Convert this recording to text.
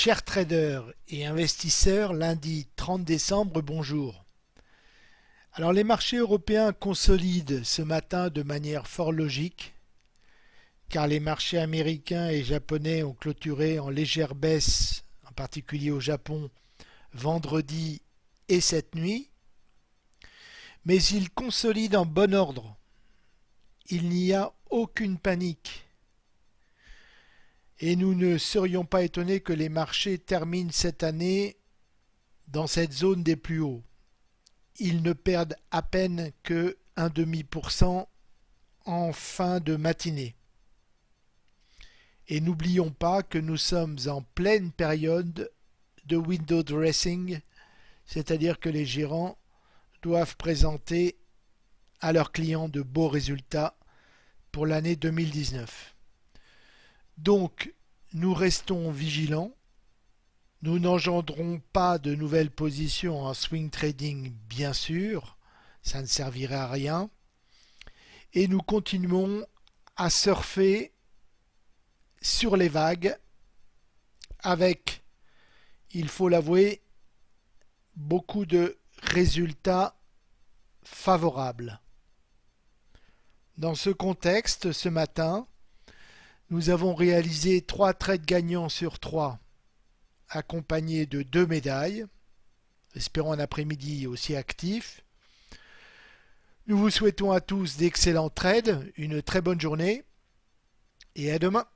Chers traders et investisseurs, lundi 30 décembre, bonjour. Alors les marchés européens consolident ce matin de manière fort logique, car les marchés américains et japonais ont clôturé en légère baisse, en particulier au Japon, vendredi et cette nuit, mais ils consolident en bon ordre. Il n'y a aucune panique et nous ne serions pas étonnés que les marchés terminent cette année dans cette zone des plus hauts. Ils ne perdent à peine que demi pour cent en fin de matinée. Et n'oublions pas que nous sommes en pleine période de window dressing, c'est-à-dire que les gérants doivent présenter à leurs clients de beaux résultats pour l'année 2019. Donc, nous restons vigilants. Nous n'engendrons pas de nouvelles positions en swing trading, bien sûr. Ça ne servirait à rien. Et nous continuons à surfer sur les vagues avec, il faut l'avouer, beaucoup de résultats favorables. Dans ce contexte, ce matin, nous avons réalisé trois trades gagnants sur trois, accompagnés de deux médailles. Espérons un après-midi aussi actif. Nous vous souhaitons à tous d'excellents trades, une très bonne journée et à demain.